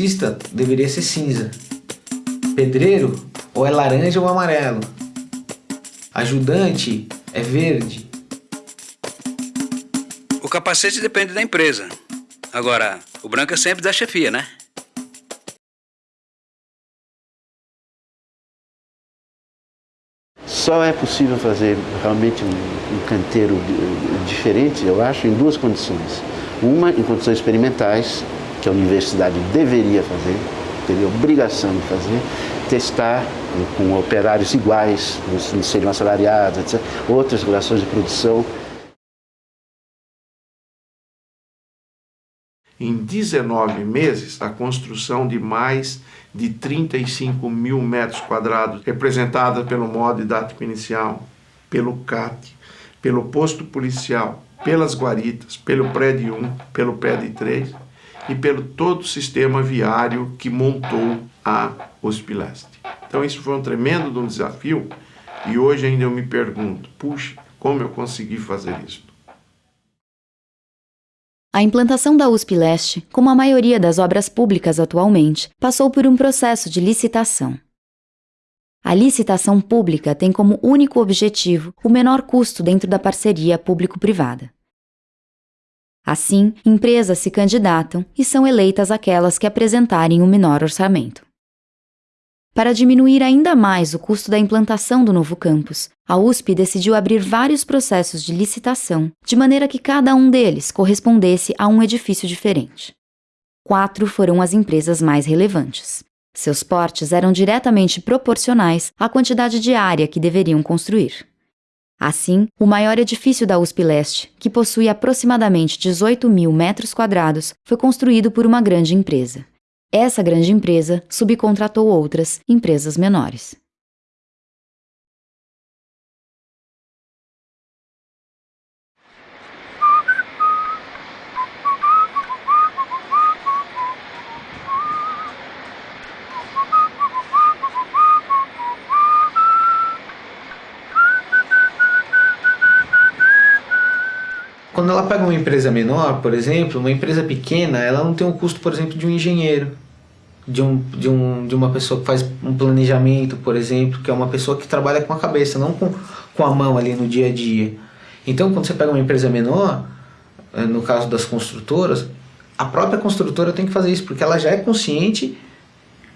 Eletricista deveria ser cinza. Pedreiro ou é laranja ou amarelo. Ajudante é verde. O capacete depende da empresa. Agora, o branco é sempre da chefia, né? Só é possível fazer realmente um, um canteiro diferente, eu acho, em duas condições. Uma, em condições experimentais, que a universidade deveria fazer, teria obrigação de fazer, testar com operários iguais, não seriam assalariados, etc. Outras relações de produção. Em 19 meses, a construção de mais de 35 mil metros quadrados, representada pelo modo didático inicial, pelo CAT, pelo posto policial, pelas guaritas, pelo prédio 1, pelo prédio 3 e pelo todo o sistema viário que montou a Hospileste. Então isso foi um tremendo desafio e hoje ainda eu me pergunto, puxa, como eu consegui fazer isso? A implantação da USP Leste, como a maioria das obras públicas atualmente, passou por um processo de licitação. A licitação pública tem como único objetivo o menor custo dentro da parceria público-privada. Assim, empresas se candidatam e são eleitas aquelas que apresentarem o menor orçamento. Para diminuir ainda mais o custo da implantação do novo campus, a USP decidiu abrir vários processos de licitação, de maneira que cada um deles correspondesse a um edifício diferente. Quatro foram as empresas mais relevantes. Seus portes eram diretamente proporcionais à quantidade de área que deveriam construir. Assim, o maior edifício da USP Leste, que possui aproximadamente 18 mil metros quadrados, foi construído por uma grande empresa. Essa grande empresa subcontratou outras empresas menores. Quando ela pega uma empresa menor, por exemplo, uma empresa pequena, ela não tem o custo, por exemplo, de um engenheiro, de, um, de, um, de uma pessoa que faz um planejamento, por exemplo, que é uma pessoa que trabalha com a cabeça, não com, com a mão ali no dia a dia. Então, quando você pega uma empresa menor, eh, no caso das construtoras, a própria construtora tem que fazer isso, porque ela já é consciente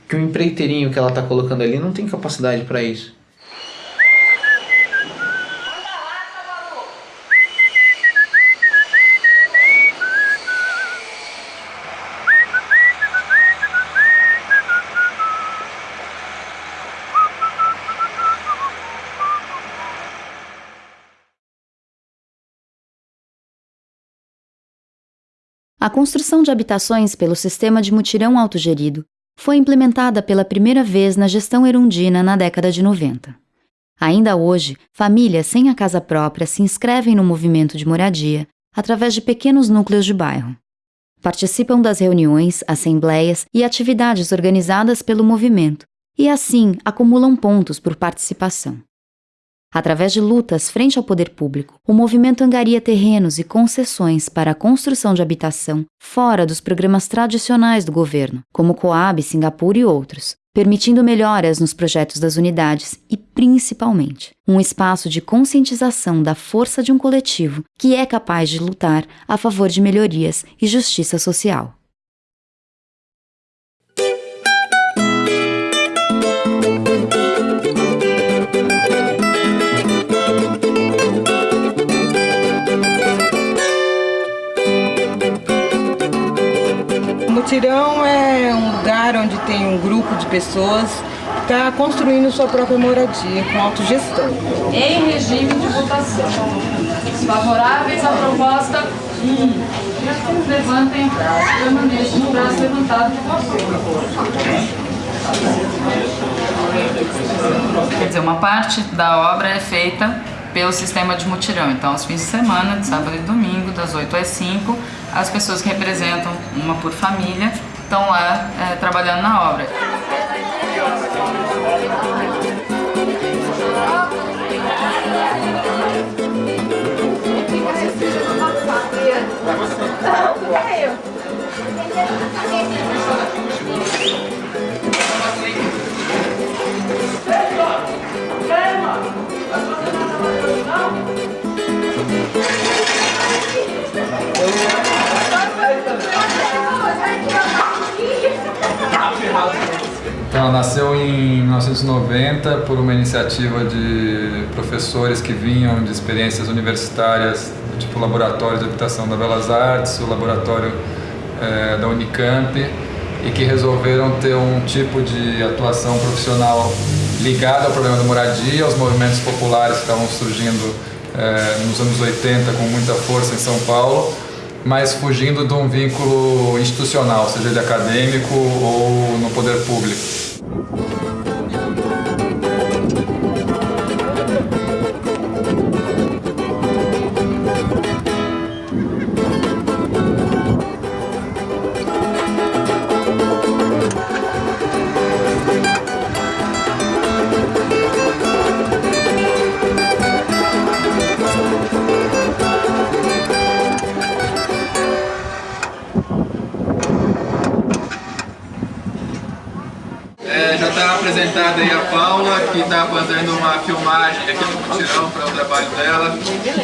que o empreiteirinho que ela está colocando ali não tem capacidade para isso. A construção de habitações pelo sistema de mutirão autogerido foi implementada pela primeira vez na gestão erundina na década de 90. Ainda hoje, famílias sem a casa própria se inscrevem no movimento de moradia através de pequenos núcleos de bairro. Participam das reuniões, assembleias e atividades organizadas pelo movimento e, assim, acumulam pontos por participação. Através de lutas frente ao poder público, o movimento angaria terrenos e concessões para a construção de habitação fora dos programas tradicionais do governo, como Coab, Singapura e outros, permitindo melhoras nos projetos das unidades e, principalmente, um espaço de conscientização da força de um coletivo que é capaz de lutar a favor de melhorias e justiça social. Mutirão é um lugar onde tem um grupo de pessoas que está construindo sua própria moradia com autogestão. Em regime de votação. Os favoráveis à proposta 1. Um. Levantem braço. Permaneçam o braço levantado Quer dizer, uma parte da obra é feita pelo sistema de mutirão. Então, aos fins de semana, de sábado e domingo, das 8 às 5, as pessoas que representam uma por família estão lá é, trabalhando na obra. Então, Ela nasceu em 1990 por uma iniciativa de professores que vinham de experiências universitárias, tipo o Laboratório de Habitação da Belas Artes, o Laboratório é, da Unicamp, e que resolveram ter um tipo de atuação profissional ligada ao problema da moradia, aos movimentos populares que estavam surgindo é, nos anos 80 com muita força em São Paulo, mas fugindo de um vínculo institucional, seja ele acadêmico ou no poder público. Apresentada aí a Paula, que está fazendo uma filmagem aqui no mutirão para o trabalho dela,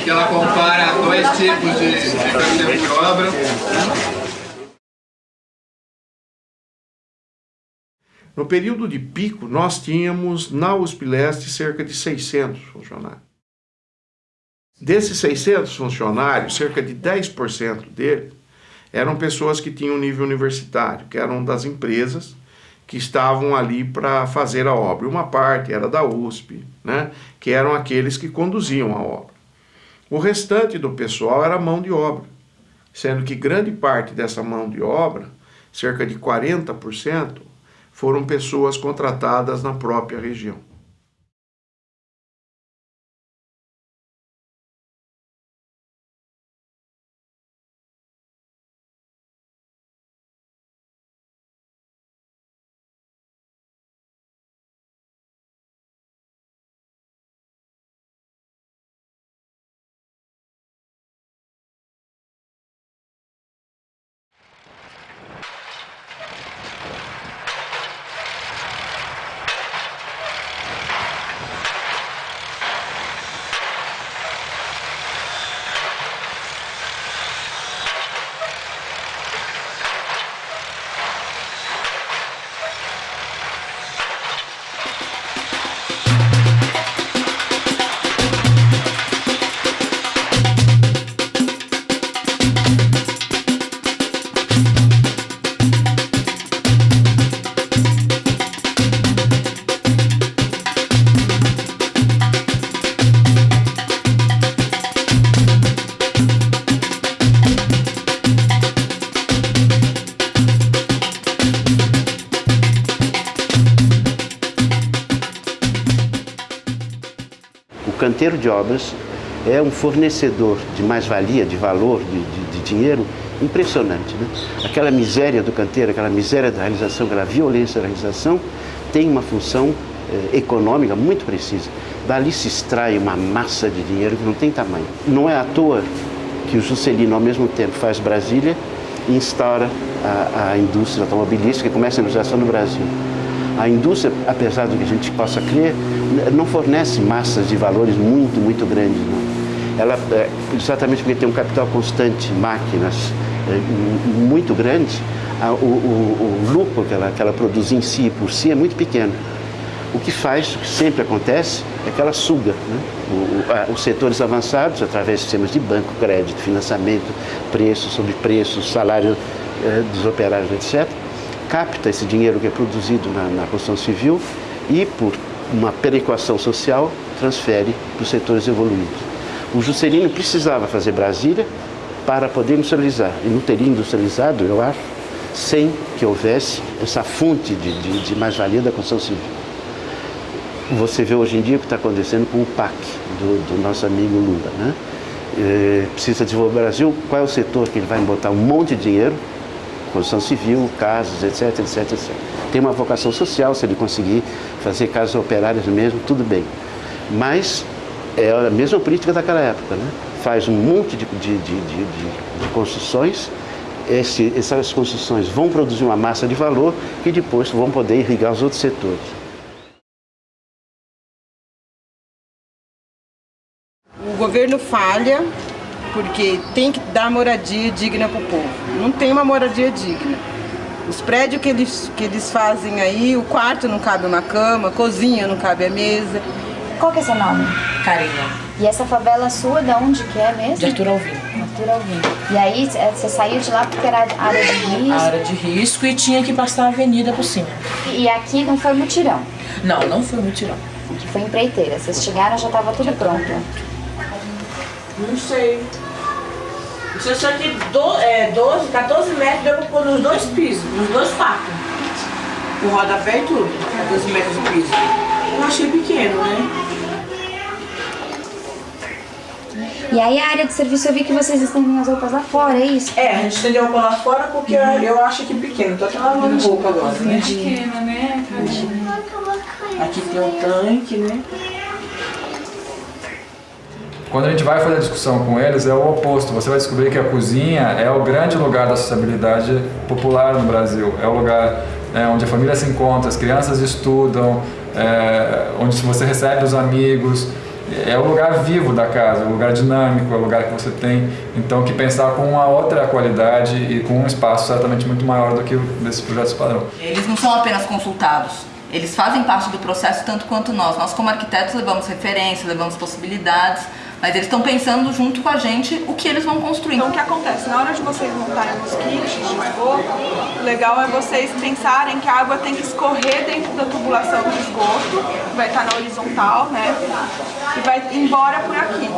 que ela compara dois tipos de, de canteiro de obra. No período de pico, nós tínhamos na USP Leste cerca de 600 funcionários. Desses 600 funcionários, cerca de 10% deles eram pessoas que tinham nível universitário, que eram das empresas que estavam ali para fazer a obra. Uma parte era da USP, né, que eram aqueles que conduziam a obra. O restante do pessoal era mão de obra, sendo que grande parte dessa mão de obra, cerca de 40%, foram pessoas contratadas na própria região. Canteiro de obras é um fornecedor de mais-valia, de valor, de, de, de dinheiro impressionante. Né? Aquela miséria do canteiro, aquela miséria da realização, aquela violência da realização, tem uma função eh, econômica muito precisa. Dali se extrai uma massa de dinheiro que não tem tamanho. Não é à toa que o Juscelino, ao mesmo tempo, faz Brasília e instaura a, a indústria automobilística e começa a industrialização no Brasil. A indústria, apesar do que a gente possa crer, não fornece massas de valores muito, muito grandes. Não. Ela, é, exatamente porque tem um capital constante, máquinas é, muito grandes, o, o, o lucro que ela, que ela produz em si, por si, é muito pequeno. O que faz, o que sempre acontece, é que ela suga né? o, os setores avançados, através de sistemas de banco, crédito, financiamento, preços sobre preços, salário eh, dos operários, etc., capta esse dinheiro que é produzido na, na construção civil e, por uma perequação social, transfere para os setores evoluídos. O Juscelino precisava fazer Brasília para poder industrializar, e não teria industrializado, eu acho, sem que houvesse essa fonte de, de, de mais-valia da construção civil. Você vê hoje em dia o que está acontecendo com o PAC, do, do nosso amigo Lula. Né? É, precisa desenvolver o Brasil, qual é o setor que ele vai botar um monte de dinheiro construção civil, casas, etc, etc, etc. Tem uma vocação social, se ele conseguir fazer casas operárias mesmo, tudo bem. Mas é a mesma política daquela época, né? Faz um monte de, de, de, de, construções, Esse, essas construções vão produzir uma massa de valor que depois vão poder irrigar os outros setores. O governo falha porque tem que dar moradia digna para o povo. Não tem uma moradia digna. Os prédios que eles, que eles fazem aí, o quarto não cabe uma cama, a cozinha não cabe a mesa. Qual que é seu nome? Karina. E essa favela sua, de onde que é mesmo? De Arthur Alvim. Arthur Alvim. E aí é, você saiu de lá porque era área de risco? Área de risco e tinha que passar a avenida por cima. E aqui não foi mutirão? Não, não foi mutirão. Aqui foi empreiteira. Vocês chegaram já estava tudo pronto? Não sei. Isso só que do, é, 12, 14 metros deu pra pôr nos dois pisos, nos dois quartos. O rodapé e tudo, 14 metros de piso. Eu achei pequeno, né? E aí a área de serviço eu vi que vocês estendem as roupas lá fora, é isso? É, a gente estendeu a roupa lá fora porque eu acho que pequeno. Tô até lavando roupa agora, né? Pequena, né? Aqui tem um tanque, né? Quando a gente vai fazer a discussão com eles, é o oposto. Você vai descobrir que a cozinha é o grande lugar da sociabilidade popular no Brasil. É o lugar é, onde a família se encontra, as crianças estudam, é, onde você recebe os amigos. É o lugar vivo da casa, o lugar dinâmico, é o lugar que você tem, então, que pensar com uma outra qualidade e com um espaço certamente muito maior do que desses projetos padrão. Eles não são apenas consultados, eles fazem parte do processo tanto quanto nós. Nós, como arquitetos, levamos referências, levamos possibilidades, mas eles estão pensando junto com a gente o que eles vão construir. Então o que acontece? Na hora de vocês montarem os kits de esgoto, o legal é vocês pensarem que a água tem que escorrer dentro da tubulação de esgoto, que vai estar na horizontal, né? E vai embora por aqui.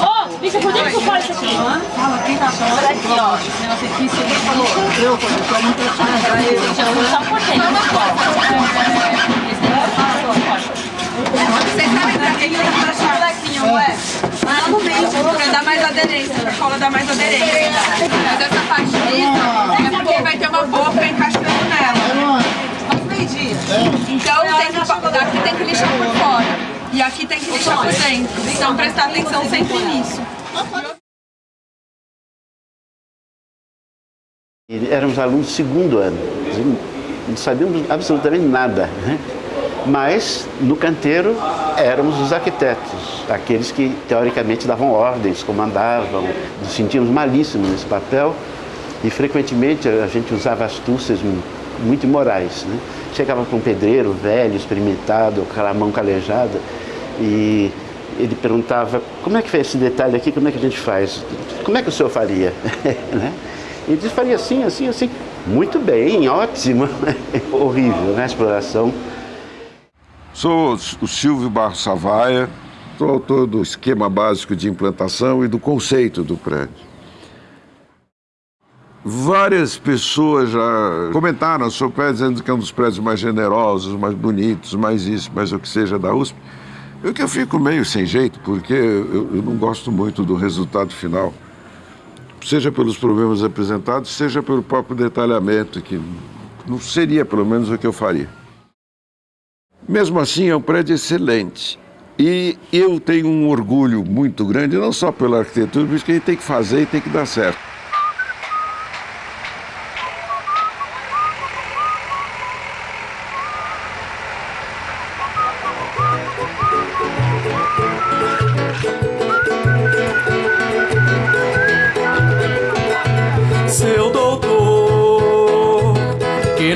Ô, bicha, por que tu faz isso aqui? Fala, quem tá falando? Olha aqui, ó. Esse negócio aqui, você falou. Eu, eu tô muito Só por quê? Vocês sabem pra que que deixar o lequinho, não é? Lá no meio, pra dar mais aderência, a cola dá mais aderência. Mas essa parte lisa é porque vai ter uma boca encaixando nela. Faz meio-dia. Então tem que, daqui tem que lixar por fora. E aqui tem que lixar por dentro. Então prestar atenção sempre nisso. Éramos alunos do segundo ano, não sabíamos absolutamente nada. Né? Mas no canteiro éramos os arquitetos, aqueles que teoricamente davam ordens, comandavam, nos sentíamos malíssimos nesse papel e frequentemente a gente usava astúcias muito imorais. Né? Chegava com um pedreiro velho, experimentado, com aquela mão calejada e ele perguntava como é que fez esse detalhe aqui, como é que a gente faz? Como é que o senhor faria? né? Ele disse, faria assim, assim, assim. Muito bem, ótimo. Horrível, né? A exploração. Sou o Silvio Barros Savaia, sou autor do esquema básico de implantação e do conceito do prédio. Várias pessoas já comentaram sobre o prédio, dizendo que é um dos prédios mais generosos, mais bonitos, mais isso, mais o que seja da USP. Eu que eu fico meio sem jeito, porque eu, eu não gosto muito do resultado final seja pelos problemas apresentados, seja pelo próprio detalhamento, que não seria pelo menos o que eu faria. Mesmo assim, é um prédio excelente. E eu tenho um orgulho muito grande, não só pela arquitetura, mas que a gente tem que fazer e tem que dar certo.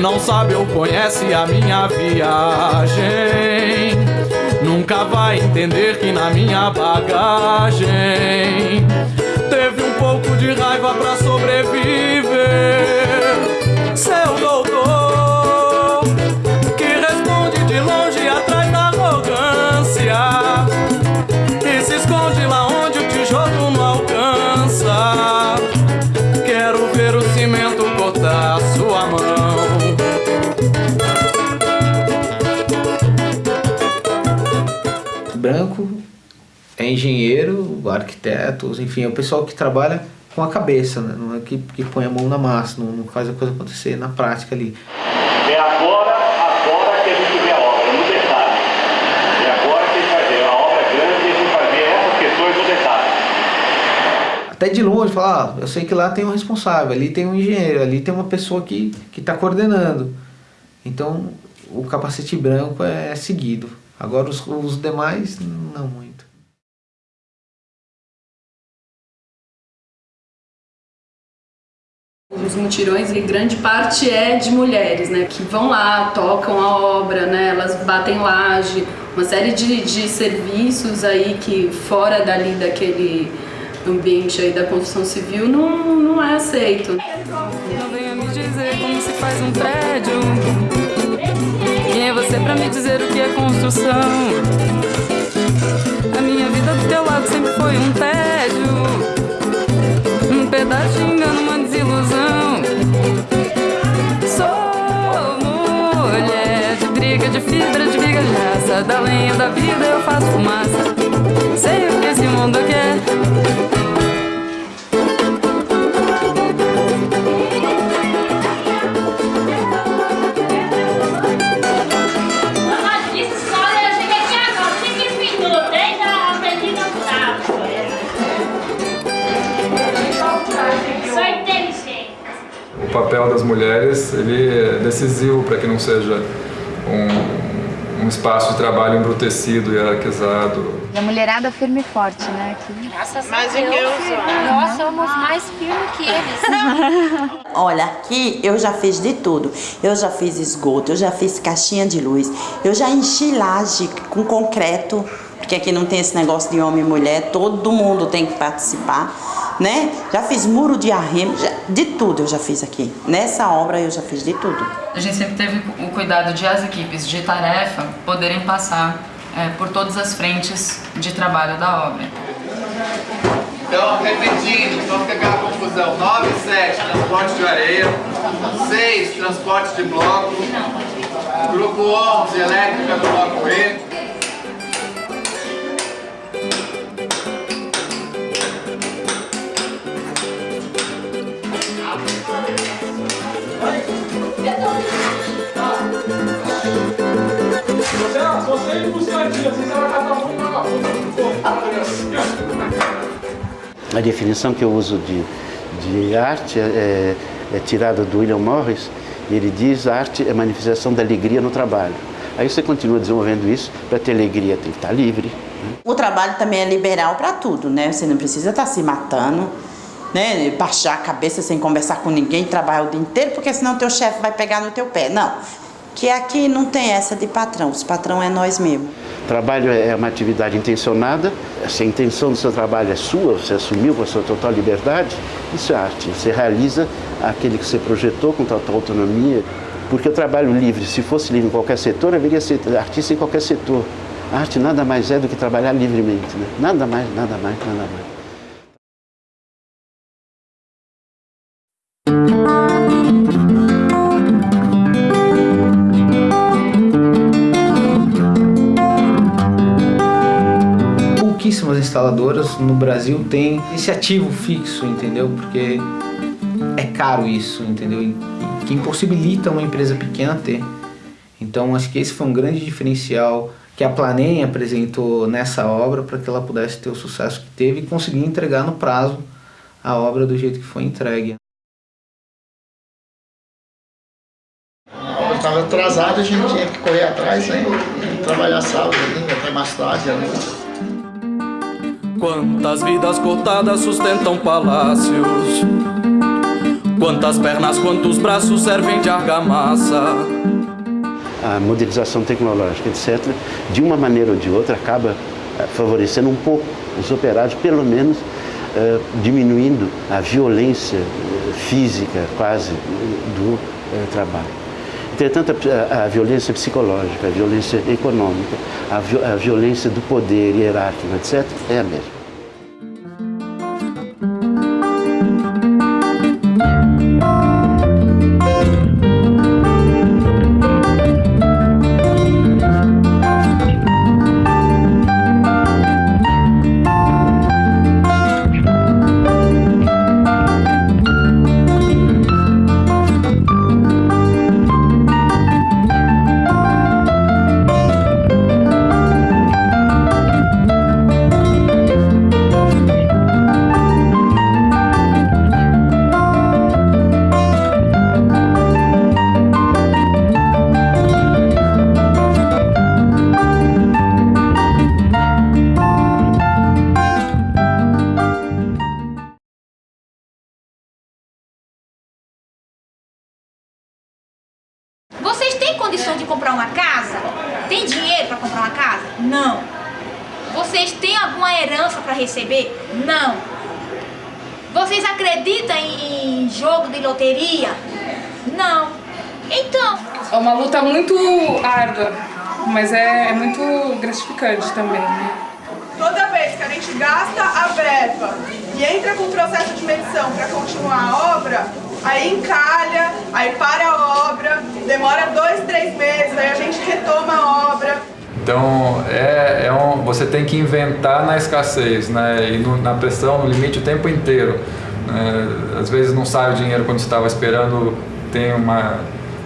Não sabe ou conhece a minha viagem, nunca vai entender que na minha bagagem teve um pouco de raiva pra sobreviver. Seu doutor, enfim, é o pessoal que trabalha com a cabeça, né? não é que, que põe a mão na massa, não, não faz a coisa acontecer na prática ali. É agora, agora que a gente vê a obra, no detalhe. É agora que a gente vai ver a obra grande e a gente vai ver essas questões no detalhe. Até de longe, falar, ah, eu sei que lá tem um responsável, ali tem um engenheiro, ali tem uma pessoa que está coordenando. Então, o capacete branco é seguido. Agora, os, os demais, não Os mutirões, grande parte é de mulheres, né? Que vão lá, tocam a obra, né? Elas batem laje, uma série de, de serviços aí que fora dali daquele ambiente aí da construção civil não, não é aceito. Não venha me dizer como se faz um prédio. Quem é você pra me dizer o que é construção? A minha vida do teu lado sempre foi um tédio. Pedaço engano, uma desilusão. Sou mulher de briga, de fibra, de viga, de raça. Da lenha da vida eu faço fumaça. Sei o que esse mundo quer. Papel das mulheres ele é decisivo para que não seja um, um espaço de trabalho embrutecido e hierarquizado. E a mulherada firme e forte, né? Aqui. Graças a Deus, Nós somos mais firmes que eles. Olha, aqui eu já fiz de tudo. Eu já fiz esgoto, eu já fiz caixinha de luz, eu já enchi laje com concreto, porque aqui não tem esse negócio de homem e mulher, todo mundo tem que participar, né? Já fiz muro de arrimo, já- de tudo eu já fiz aqui. Nessa obra eu já fiz de tudo. A gente sempre teve o cuidado de as equipes de tarefa poderem passar é, por todas as frentes de trabalho da obra. Então, repetindo, não ficar aquela confusão. 9 e 7, transporte de areia. 6, transporte de bloco. Grupo 11, elétrica do bloco E. A definição que eu uso de, de arte é, é tirada do William Morris, e ele diz arte é manifestação da alegria no trabalho. Aí você continua desenvolvendo isso, para ter alegria tem que estar livre. né? O trabalho também é liberal para tudo, né? Você não precisa estar se matando, né? Baixar a cabeça sem conversar com ninguém, trabalhar o dia inteiro, porque senão teu chefe vai pegar no teu pé. Não. Que aqui não tem essa de patrão, os patrão é nós mesmos. Trabalho é uma atividade intencionada, se a intenção do seu trabalho é sua, você assumiu com a sua total liberdade, isso é arte. Você realiza aquele que você projetou com total autonomia, porque o trabalho livre, se fosse livre em qualquer setor, haveria artista em qualquer setor. A arte nada mais é do que trabalhar livremente, né? nada mais, nada mais, nada mais. Instaladoras no Brasil têm esse ativo fixo, entendeu? Porque é caro isso, entendeu? E que impossibilita uma empresa pequena ter. Então acho que esse foi um grande diferencial que a Planem apresentou nessa obra para que ela pudesse ter o sucesso que teve e conseguir entregar no prazo a obra do jeito que foi entregue. Estava atrasada, a gente tinha que correr atrás, né? E trabalhar sábado, até mais tarde, noite. Quantas vidas cortadas sustentam palácios? Quantas pernas, quantos braços servem de argamassa? a modernização tecnológica, etc., de uma maneira ou de outra, acaba eh, favorecendo um pouco os operários, pelo menos eh, diminuindo a violência eh, física quase do trabalho. Entretanto, a, a violência psicológica, a violência econômica, a, a violência do poder hierárquico, etc., é a mesma. Então, é, é um, você tem que inventar na escassez, né? E no, na pressão, no limite o tempo inteiro. Né? Às vezes não sai o dinheiro quando você estava esperando, tem uma,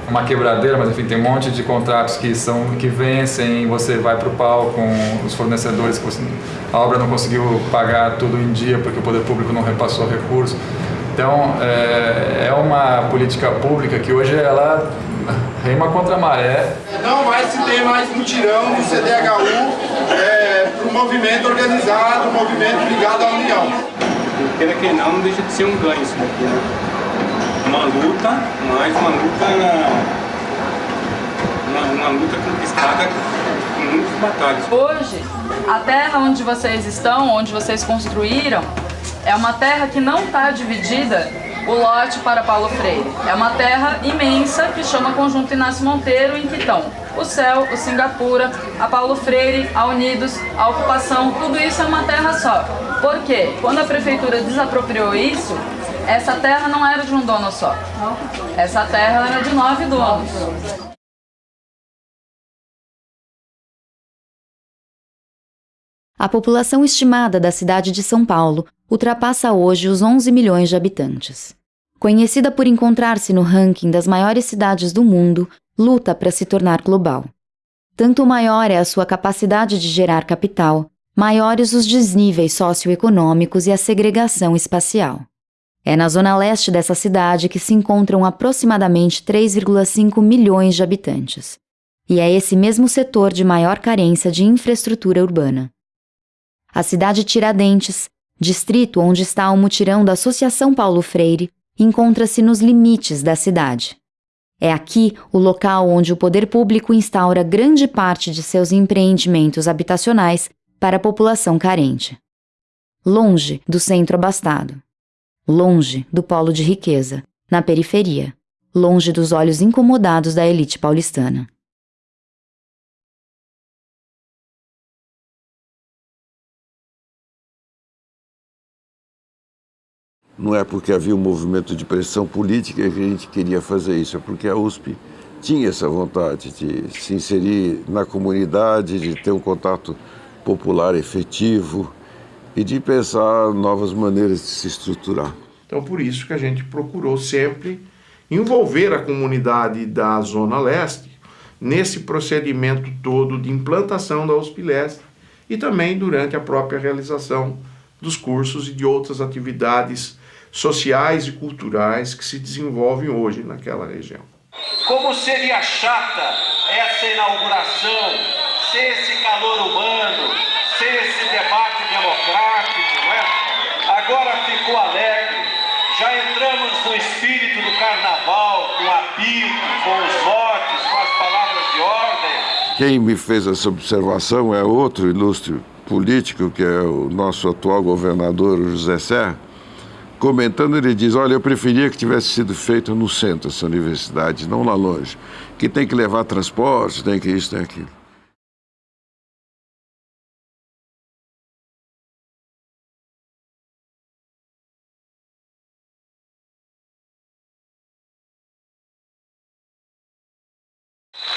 uma quebradeira, mas enfim, tem um monte de contratos que, são, que vencem, você vai para o pau com os fornecedores que você, a obra não conseguiu pagar tudo em dia porque o poder público não repassou recurso. Então, é, é uma política pública que hoje ela rema contra a maré. Não vai se ter mais mutirão do CDHU é, para o movimento organizado, o movimento ligado à União. Queira que não, não deixa de ser um ganho isso daqui, né? Uma luta, mas uma luta uma, uma luta conquistada com muitas batalhas. Hoje, a terra onde vocês estão, onde vocês construíram, é uma terra que não está dividida o lote para Paulo Freire. É uma terra imensa que chama Conjunto Inácio Monteiro, em que estão o Céu, o Singapura, a Paulo Freire, a Unidos, a Ocupação, tudo isso é uma terra só. Por quê? Quando a prefeitura desapropriou isso, essa terra não era de um dono só. Essa terra era de nove donos. A população estimada da cidade de São Paulo ultrapassa hoje os 11 milhões de habitantes. Conhecida por encontrar-se no ranking das maiores cidades do mundo, luta para se tornar global. Tanto maior é a sua capacidade de gerar capital, maiores os desníveis socioeconômicos e a segregação espacial. É na zona leste dessa cidade que se encontram aproximadamente 3,5 milhões de habitantes. E é esse mesmo setor de maior carência de infraestrutura urbana. A cidade Tiradentes, distrito onde está o mutirão da Associação Paulo Freire, encontra-se nos limites da cidade. É aqui o local onde o poder público instaura grande parte de seus empreendimentos habitacionais para a população carente. Longe do centro abastado. Longe do polo de riqueza, na periferia. Longe dos olhos incomodados da elite paulistana. Não é porque havia um movimento de pressão política que a gente queria fazer isso, é porque a USP tinha essa vontade de se inserir na comunidade, de ter um contato popular efetivo e de pensar novas maneiras de se estruturar. Então, por isso que a gente procurou sempre envolver a comunidade da Zona Leste nesse procedimento todo de implantação da USP Leste e também durante a própria realização dos cursos e de outras atividades sociais e culturais que se desenvolvem hoje naquela região. Como seria chata essa inauguração, sem esse calor humano, sem esse debate democrático, não é? Agora ficou alegre, já entramos no espírito do carnaval, com apito, com os votos, com as palavras de ordem. Quem me fez essa observação é outro ilustre político, que é o nosso atual governador José Serra, comentando, ele diz: Olha, eu preferia que tivesse sido feito no centro essa universidade, não lá longe, que tem que levar transporte, tem que isso, tem aquilo.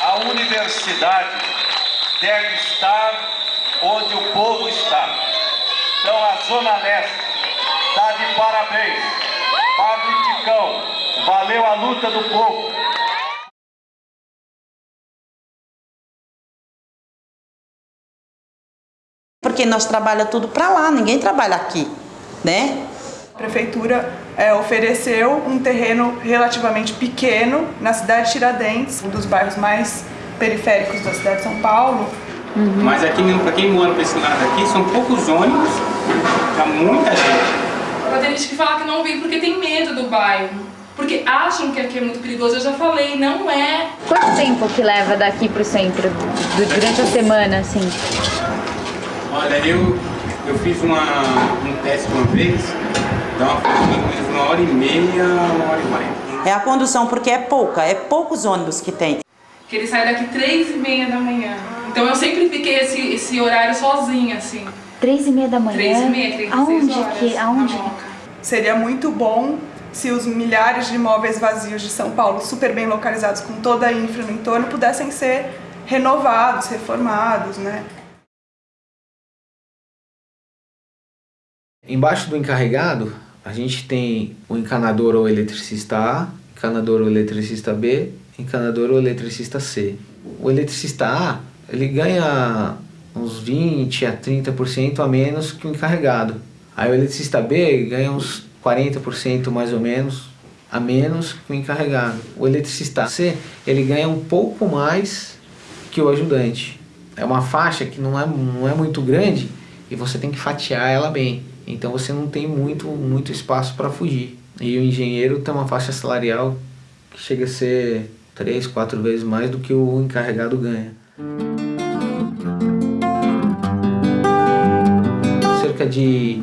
A universidade deve estar onde o povo está. Então, a Zona Leste parabéns. Padre Ticão, valeu a luta do povo. Porque nós trabalhamos tudo para lá, ninguém trabalha aqui, né? A prefeitura é, ofereceu um terreno relativamente pequeno na cidade de Tiradentes, um dos bairros mais periféricos da cidade de São Paulo. Uhum. Mas aqui, para quem mora para esse lado aqui, são poucos ônibus para muita gente. Mas tem gente que fala que não vem porque tem medo do bairro. Porque acham que aqui é muito perigoso, eu já falei, não é. Quanto tempo que leva daqui pro centro, do- durante a semana, assim? Olha, eu, eu fiz uma, um teste uma vez, dá uma, mais ou menos uma hora e meia, uma hora e quarenta. É a condução, porque é pouca, é poucos ônibus que tem. Que ele sai daqui três e meia da manhã. Então eu sempre fiquei esse, esse horário sozinha, assim. Três e meia da manhã? Três e meia, três e Aonde horas. que, aonde Seria muito bom se os milhares de imóveis vazios de São Paulo, super bem localizados com toda a infra no entorno, pudessem ser renovados, reformados, né? Embaixo do encarregado, a gente tem o encanador ou eletricista A, encanador ou eletricista B, encanador ou eletricista C. O eletricista A, ele ganha uns 20 a 30% a menos que o encarregado. Aí o eletricista B ganha uns 40% mais ou menos a menos que o encarregado. O eletricista C, ele ganha um pouco mais que o ajudante. É uma faixa que não é, não é muito grande e você tem que fatiar ela bem. Então você não tem muito, muito espaço para fugir. E o engenheiro tem uma faixa salarial que chega a ser três, quatro vezes mais do que o encarregado ganha. Cerca de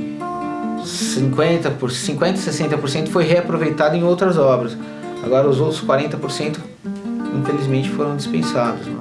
50 por 50, 60% foi reaproveitado em outras obras. Agora os outros 40% infelizmente foram dispensados. né?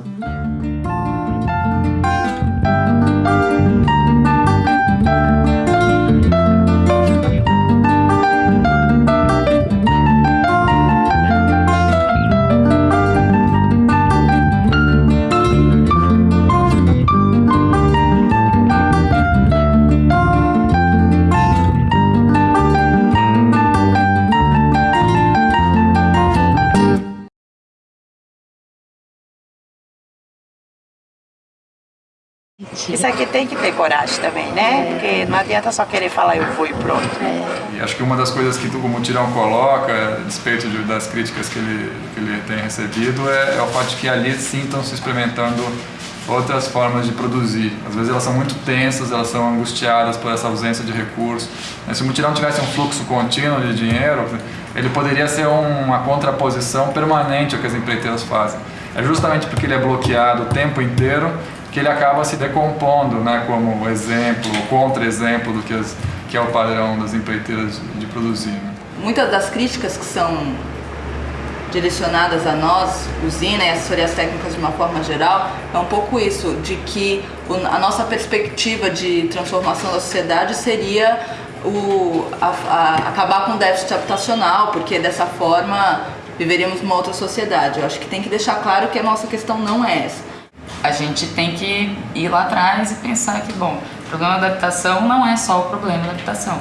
Isso aqui tem que ter coragem também, né? Porque não adianta só querer falar eu vou e pronto. E acho que uma das coisas que o Mutirão coloca, a despeito de- das críticas que ele, que ele tem recebido, é, é o fato de que ali sim estão se experimentando outras formas de produzir. Às vezes elas são muito tensas, elas são angustiadas por essa ausência de recursos. Mas Se o Mutirão tivesse um fluxo contínuo de dinheiro, ele poderia ser um- uma contraposição permanente ao que as empreiteiras fazem. É justamente porque ele é bloqueado o tempo inteiro que ele acaba se decompondo né, como exemplo, contra-exemplo do que, as- que é o padrão das empreiteiras de produzir. né? Muitas das críticas que são direcionadas a nós, usina e assessorias técnicas de uma forma geral, é um pouco isso, de que a nossa perspectiva de transformação da sociedade seria o, a- a- acabar com o déficit habitacional, porque dessa forma viveríamos numa outra sociedade. Eu acho que tem que deixar claro que a nossa questão não é essa. A gente tem que ir lá atrás e pensar que, bom, o problema da habitação não é só o problema da habitação.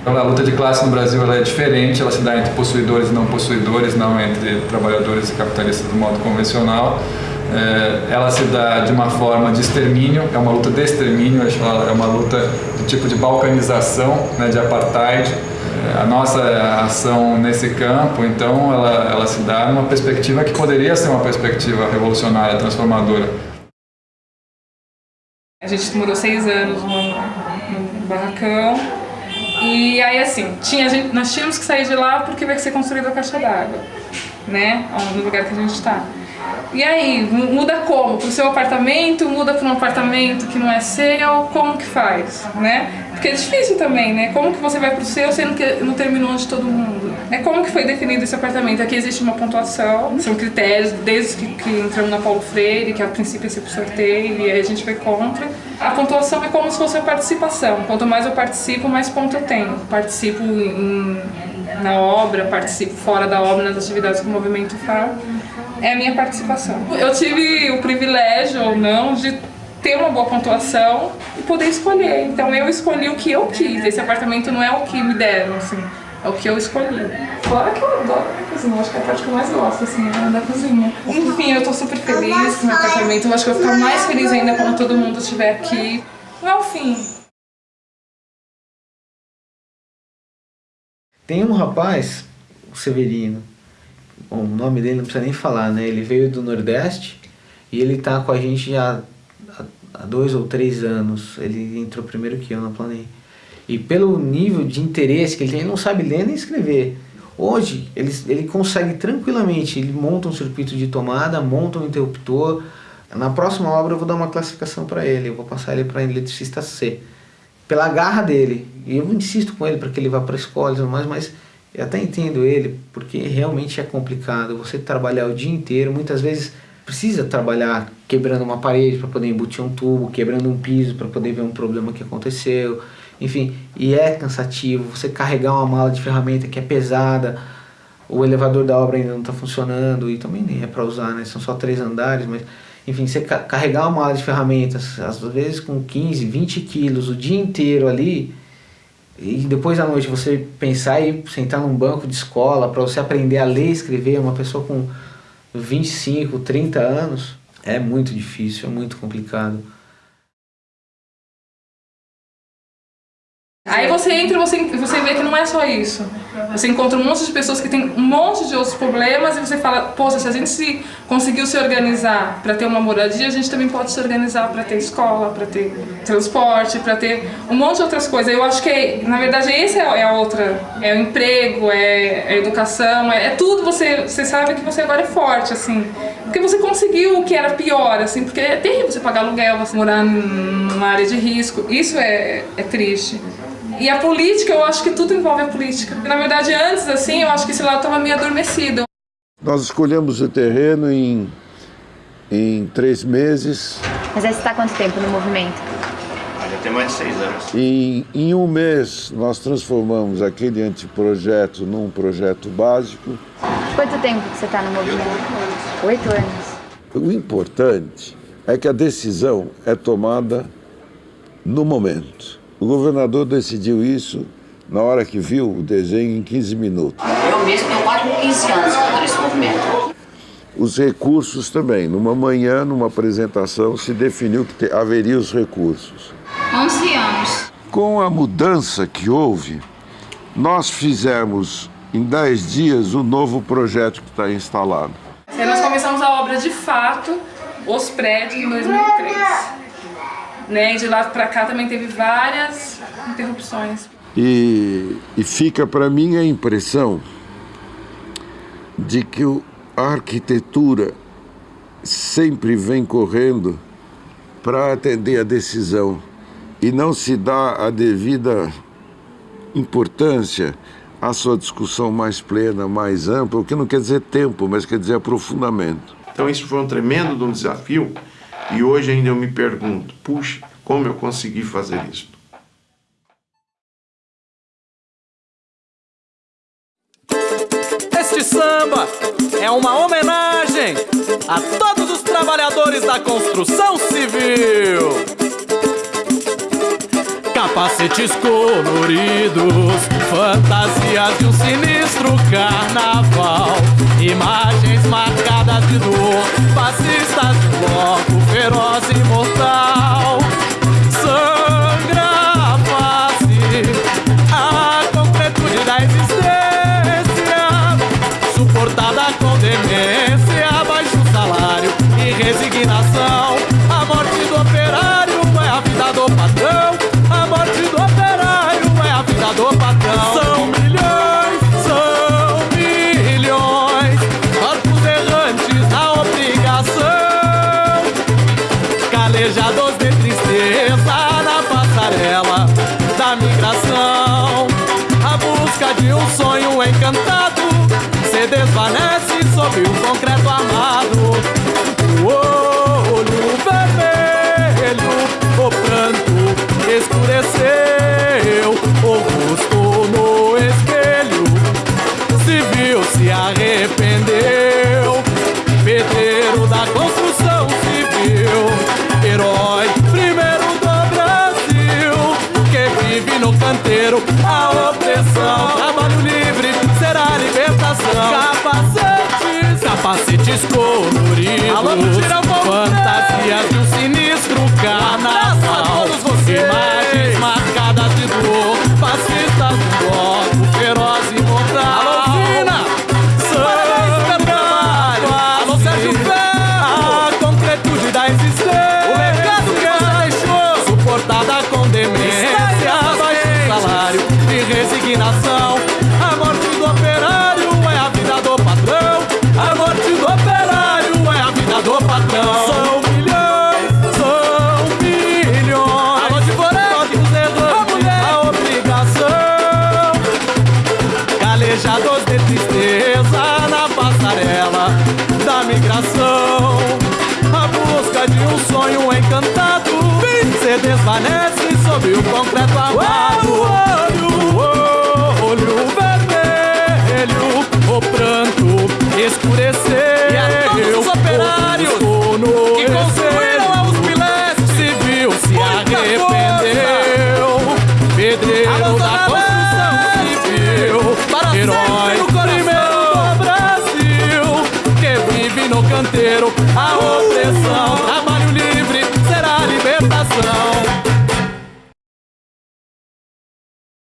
Então, a luta de classe no Brasil é diferente, ela se dá entre possuidores e não possuidores, não entre trabalhadores e capitalistas do modo convencional. É, ela se dá de uma forma de extermínio, é uma luta de extermínio, é uma luta de tipo de balcanização, né, de apartheid. É, a nossa ação nesse campo, então, ela, ela se dá numa perspectiva que poderia ser uma perspectiva revolucionária, transformadora. A gente morou seis anos num, barracão. E aí, assim, tinha, gente, nós tínhamos que sair de lá porque vai ser construída a caixa d'água, né? No lugar que a gente está. E aí, mu- muda como? Pro seu apartamento, muda para um apartamento que não é seu, como que faz, né? Porque é difícil também, né? Como que você vai pro seu sendo que não terminou de todo mundo? É como que foi definido esse apartamento? Aqui existe uma pontuação, são critérios desde que, que entramos na Paulo Freire, que a princípio ia ser por sorteio, e aí a gente foi contra. A pontuação é como se fosse a participação. Quanto mais eu participo, mais ponto eu tenho. Participo em- na obra, participo fora da obra, nas atividades que o movimento faz. É a minha participação. Eu tive o privilégio ou não de ter uma boa pontuação e poder escolher. Então eu escolhi o que eu quis. Esse apartamento não é o que me deram, assim, é o que eu escolhi. Fora que eu adoro a cozinha, eu acho que é a parte que eu mais gosto, assim, é da cozinha. Enfim, eu tô super feliz com o meu apartamento. Eu acho que eu vou ficar mais feliz ainda quando todo mundo estiver aqui. Não é o fim. Tem um rapaz, o Severino, bom, o nome dele não precisa nem falar, né? Ele veio do Nordeste e ele tá com a gente já há, dois ou três anos. Ele entrou primeiro que eu na Planei. E pelo nível de interesse que ele tem, ele não sabe ler nem escrever. Hoje, ele, ele consegue tranquilamente, ele monta um circuito de tomada, monta um interruptor. Na próxima obra eu vou dar uma classificação para ele, eu vou passar ele para eletricista C. Pela garra dele. E eu insisto com ele para que ele vá para a escola e tudo mais, mas eu até entendo ele, porque realmente é complicado. Você trabalhar o dia inteiro, muitas vezes precisa trabalhar quebrando uma parede para poder embutir um tubo, quebrando um piso para poder ver um problema que aconteceu enfim, e é cansativo, você carregar uma mala de ferramenta que é pesada, o elevador da obra ainda não está funcionando e também nem é para usar, né? São só três andares, mas enfim, você carregar uma mala de ferramentas, às vezes com 15, 20 quilos o dia inteiro ali, e depois à noite você pensar e sentar num banco de escola para você aprender a ler e escrever, uma pessoa com 25, 30 anos, é muito difícil, é muito complicado. Aí você entra e você, você vê que não é só isso. Você encontra um monte de pessoas que têm um monte de outros problemas e você fala, poxa, se a gente se conseguiu se organizar para ter uma moradia, a gente também pode se organizar para ter escola, para ter transporte, para ter um monte de outras coisas. Eu acho que, na verdade, esse é a outra. É o emprego, é a educação, é, é tudo. Você, você sabe que você agora é forte, assim. Porque você conseguiu o que era pior, assim, porque é terrível você pagar aluguel, você morar numa área de risco. Isso é, é triste. E a política, eu acho que tudo envolve a política. Na verdade, antes, assim, eu acho que esse lado estava meio adormecido. Nós escolhemos o terreno em, em três meses. Mas aí você está quanto tempo no movimento? Já tem mais de seis anos. Em, em um mês, nós transformamos aquele anteprojeto num projeto básico. Quanto tempo que você está no movimento? Oito anos. O importante é que a decisão é tomada no momento. O governador decidiu isso na hora que viu o desenho em 15 minutos. Eu mesmo tenho quase 15 anos fazendo esse movimento. Os recursos também. Numa manhã, numa apresentação, se definiu que haveria os recursos. 11 anos. Com a mudança que houve, nós fizemos em 10 dias o novo projeto que está instalado. E nós começamos a obra de fato, os prédios, em 2003. Né? E de lá para cá também teve várias interrupções. E, e fica para mim a impressão de que a arquitetura sempre vem correndo para atender a decisão e não se dá a devida importância à sua discussão mais plena, mais ampla, o que não quer dizer tempo, mas quer dizer aprofundamento. Então isso foi um tremendo um desafio e hoje ainda eu me pergunto, puxa, como eu consegui fazer isso? Este samba é uma homenagem a todos os trabalhadores da construção civil. Capacetes coloridos, fantasias de um sinistro carnaval, imagens marcadas de dor, fascistas feroz e mortal. Sangra a face, a concretude da existência, suportada com demência, baixo salário e resignação. Capacetes coloridos,